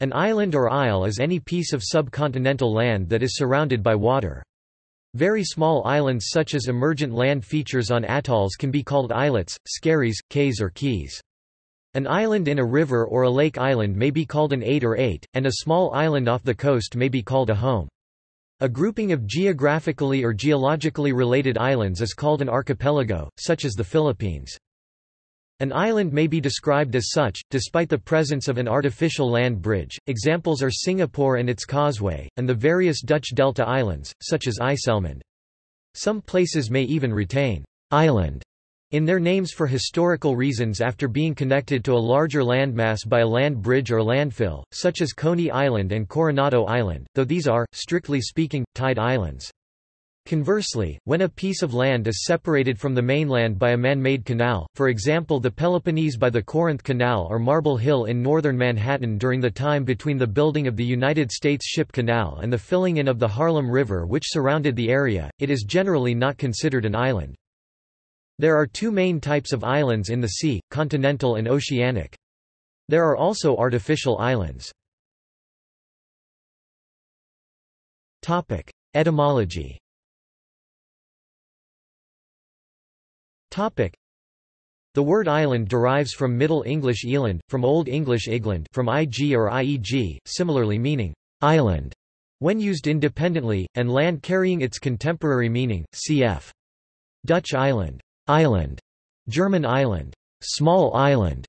An island or isle is any piece of subcontinental land that is surrounded by water. Very small islands such as emergent land features on atolls can be called islets, skerries, cays or keys. An island in a river or a lake island may be called an ait or ait, and a small island off the coast may be called a holm. A grouping of geographically or geologically related islands is called an archipelago, such as the Philippines. An island may be described as such, despite the presence of an artificial land bridge. Examples are Singapore and its causeway, and the various Dutch delta islands, such as IJsselmeer. Some places may even retain island in their names for historical reasons after being connected to a larger landmass by a land bridge or landfill, such as Coney Island and Coronado Island, though these are, strictly speaking, tied islands. Conversely, when a piece of land is separated from the mainland by a man-made canal, for example the Peloponnese by the Corinth Canal or Marble Hill in northern Manhattan during the time between the building of the United States Ship Canal and the filling in of the Harlem River which surrounded the area, it is generally not considered an island. There are two main types of islands in the sea, continental and oceanic. There are also artificial islands. Etymology The word island derives from Middle English eland, from Old English igland from ig or ieg, similarly meaning island when used independently, and land carrying its contemporary meaning, cf. Dutch eiland, island, German Eiland, small island,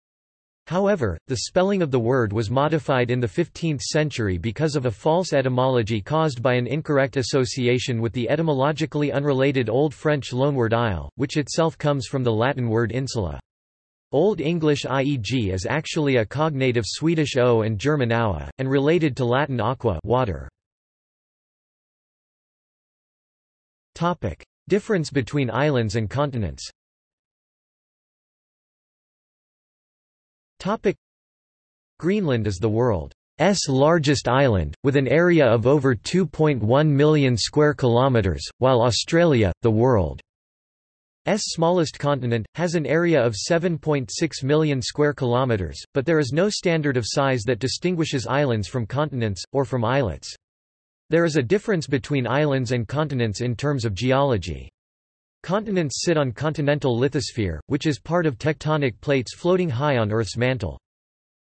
However, the spelling of the word was modified in the 15th century because of a false etymology caused by an incorrect association with the etymologically unrelated Old French loanword isle, which itself comes from the Latin word insula. Old English ieg is actually a cognate of Swedish o and German aua, and related to Latin aqua water. Difference between islands and continents Greenland is the world's largest island, with an area of over 2.1 million square kilometres, while Australia, the world's smallest continent, has an area of 7.6 million square kilometres, but there is no standard of size that distinguishes islands from continents, or from islets. There is a difference between islands and continents in terms of geology. Continents sit on continental lithosphere, which is part of tectonic plates floating high on Earth's mantle.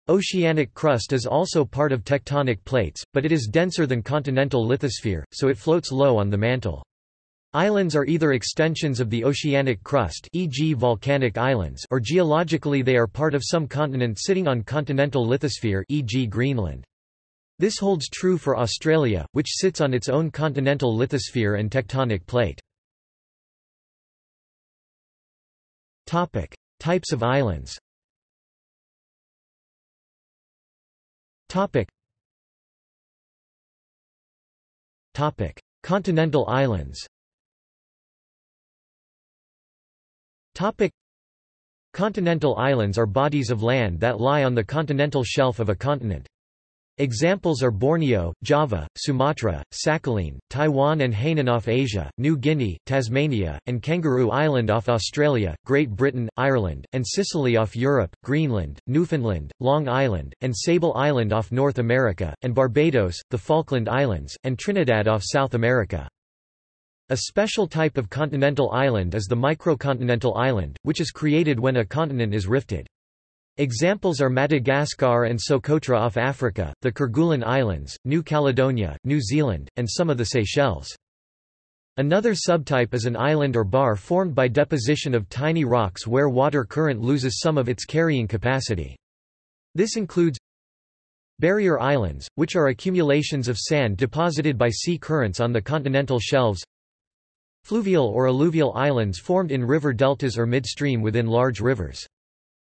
Oceanic crust is also part of tectonic plates, but it is denser than continental lithosphere, so it floats low on the mantle. Islands are either extensions of the oceanic crust e.g. volcanic islands or geologically they are part of some continent sitting on continental lithosphere e.g. Greenland. This holds true for Australia, which sits on its own continental lithosphere and tectonic plate. Topic: Types of islands. Topic. Topic: Continental islands. Topic: Continental islands are bodies of land that lie on the continental shelf of a continent. Examples are Borneo, Java, Sumatra, Sakhalin, Taiwan and Hainan off Asia, New Guinea, Tasmania, and Kangaroo Island off Australia, Great Britain, Ireland, and Sicily off Europe, Greenland, Newfoundland, Long Island, and Sable Island off North America, and Barbados, the Falkland Islands, and Trinidad off South America. A special type of continental island is the microcontinental island, which is created when a continent is rifted. Examples are Madagascar and Socotra off Africa, the Kerguelen Islands, New Caledonia, New Zealand, and some of the Seychelles. Another subtype is an island or bar formed by deposition of tiny rocks where water current loses some of its carrying capacity. This includes barrier islands, which are accumulations of sand deposited by sea currents on the continental shelves fluvial or alluvial islands formed in river deltas or midstream within large rivers.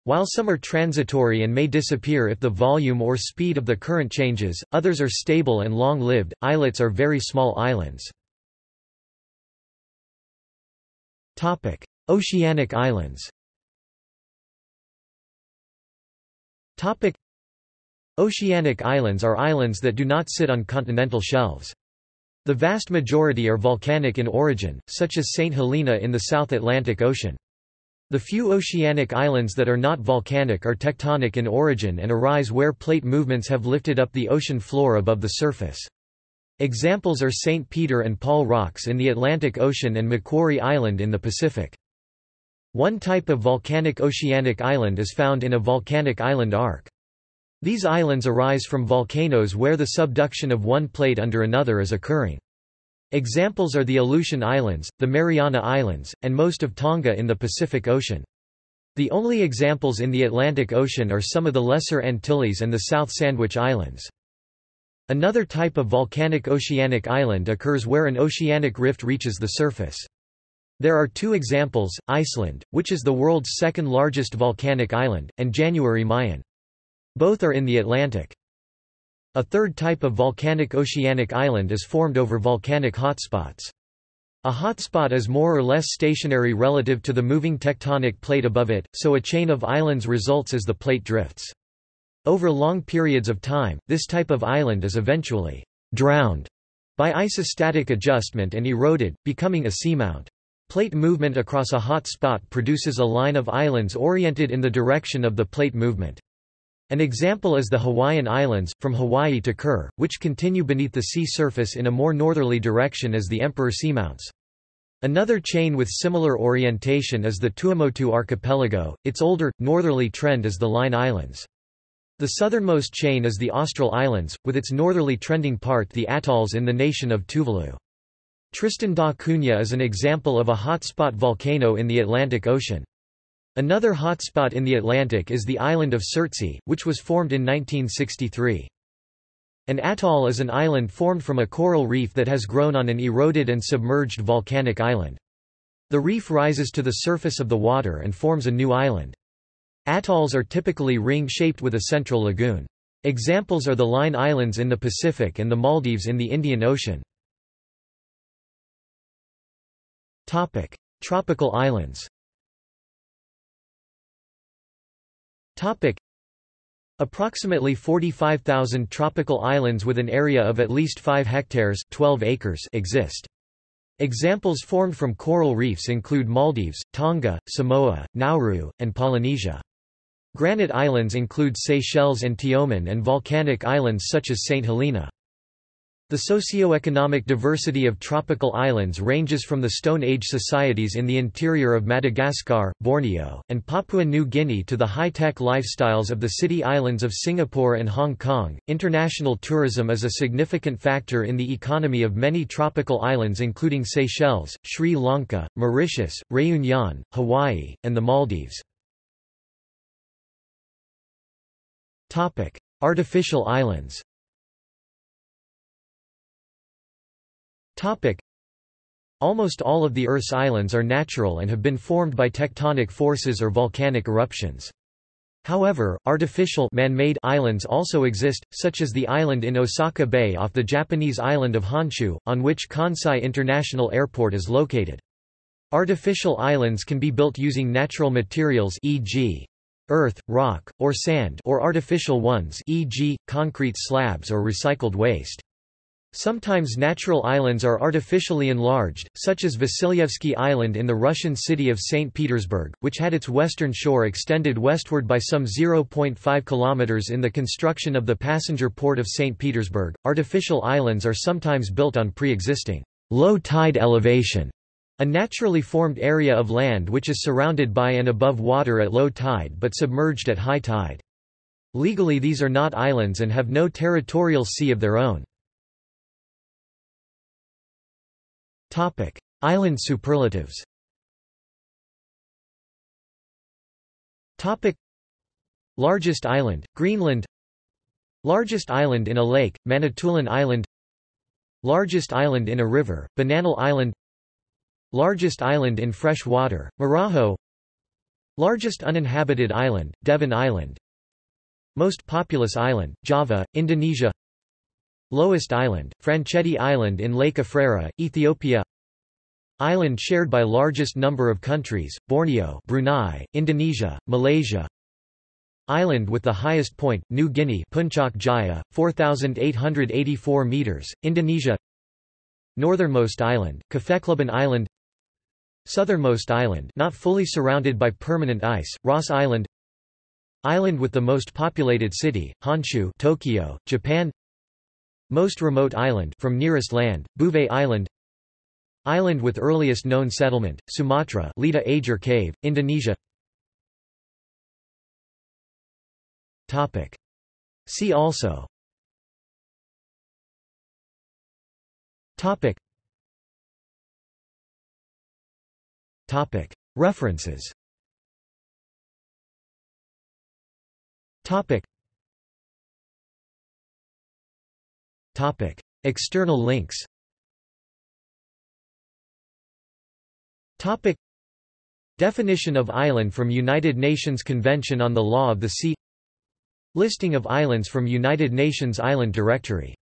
While some are transitory and may disappear if the volume or speed of the current changes, others are stable and long-lived. Islets are very small islands. Topic: Oceanic islands. Topic: Oceanic islands are islands that do not sit on continental shelves. The vast majority are volcanic in origin, such as St. Helena in the South Atlantic Ocean. The few oceanic islands that are not volcanic are tectonic in origin and arise where plate movements have lifted up the ocean floor above the surface. Examples are St. Peter and Paul Rocks in the Atlantic Ocean and Macquarie Island in the Pacific. One type of volcanic oceanic island is found in a volcanic island arc. These islands arise from volcanoes where the subduction of one plate under another is occurring. Examples are the Aleutian Islands, the Mariana Islands, and most of Tonga in the Pacific Ocean. The only examples in the Atlantic Ocean are some of the Lesser Antilles and the South Sandwich Islands. Another type of volcanic oceanic island occurs where an oceanic rift reaches the surface. There are two examples, Iceland, which is the world's second largest volcanic island, and Jan Mayen. Both are in the Atlantic. A third type of volcanic oceanic island is formed over volcanic hotspots. A hotspot is more or less stationary relative to the moving tectonic plate above it, so a chain of islands results as the plate drifts. Over long periods of time, this type of island is eventually drowned by isostatic adjustment and eroded, becoming a seamount. Plate movement across a hot spot produces a line of islands oriented in the direction of the plate movement. An example is the Hawaiian Islands, from Hawaii to Kure, which continue beneath the sea surface in a more northerly direction as the Emperor seamounts. Another chain with similar orientation is the Tuamotu archipelago, its older, northerly trend is the Line Islands. The southernmost chain is the Austral Islands, with its northerly trending part the atolls in the nation of Tuvalu. Tristan da Cunha is an example of a hotspot volcano in the Atlantic Ocean. Another hotspot in the Atlantic is the island of Surtsey, which was formed in 1963. An atoll is an island formed from a coral reef that has grown on an eroded and submerged volcanic island. The reef rises to the surface of the water and forms a new island. Atolls are typically ring-shaped with a central lagoon. Examples are the Line Islands in the Pacific and the Maldives in the Indian Ocean. Tropical islands Approximately 45,000 tropical islands with an area of at least 5 hectares 12 acres exist. Examples formed from coral reefs include Maldives, Tonga, Samoa, Nauru, and Polynesia. Granite islands include Seychelles and Tioman and volcanic islands such as St. Helena. The socio-economic diversity of tropical islands ranges from the Stone Age societies in the interior of Madagascar, Borneo, and Papua New Guinea to the high-tech lifestyles of the city islands of Singapore and Hong Kong. International tourism is a significant factor in the economy of many tropical islands including Seychelles, Sri Lanka, Mauritius, Réunion, Hawaii, and the Maldives. Topic: Artificial islands. Almost all of the Earth's islands are natural and have been formed by tectonic forces or volcanic eruptions. However, artificial man-made islands also exist, such as the island in Osaka Bay off the Japanese island of Honshu, on which Kansai International Airport is located. Artificial islands can be built using natural materials e.g. earth, rock, or sand or artificial ones e.g., concrete slabs or recycled waste. Sometimes natural islands are artificially enlarged, such as Vasilyevsky Island in the Russian city of St. Petersburg, which had its western shore extended westward by some 0.5 kilometers in the construction of the passenger port of St. Petersburg. Artificial islands are sometimes built on pre-existing low tide elevation, a naturally formed area of land which is surrounded by and above water at low tide but submerged at high tide. Legally these are not islands and have no territorial sea of their own. Topic: Island superlatives. Topic: Largest island, Greenland. Largest island in a lake, Manitoulin Island. Largest island in a river, Bananal Island. Largest island in fresh water, Marajo. Largest uninhabited island, Devon Island. Most populous island, Java, Indonesia Lowest island, Franchetti Island in Lake Afrera, Ethiopia. Island shared by largest number of countries, Borneo Brunei, Indonesia, Malaysia. Island with the highest point, New Guinea Puncak Jaya, 4,884 metres, Indonesia. Northernmost island, Kaffeklubben Island. Southernmost island not fully surrounded by permanent ice, Ross Island. Island with the most populated city, Honshu Tokyo, Japan Most remote island from nearest land, Bouvet Island Island with earliest known settlement, Sumatra Lida Ajer Cave, Indonesia Topic. See also Topic. Topic. References Topic. Topic. External links Topic. Definition of island from United Nations Convention on the Law of the Sea Listing of islands from United Nations Island Directory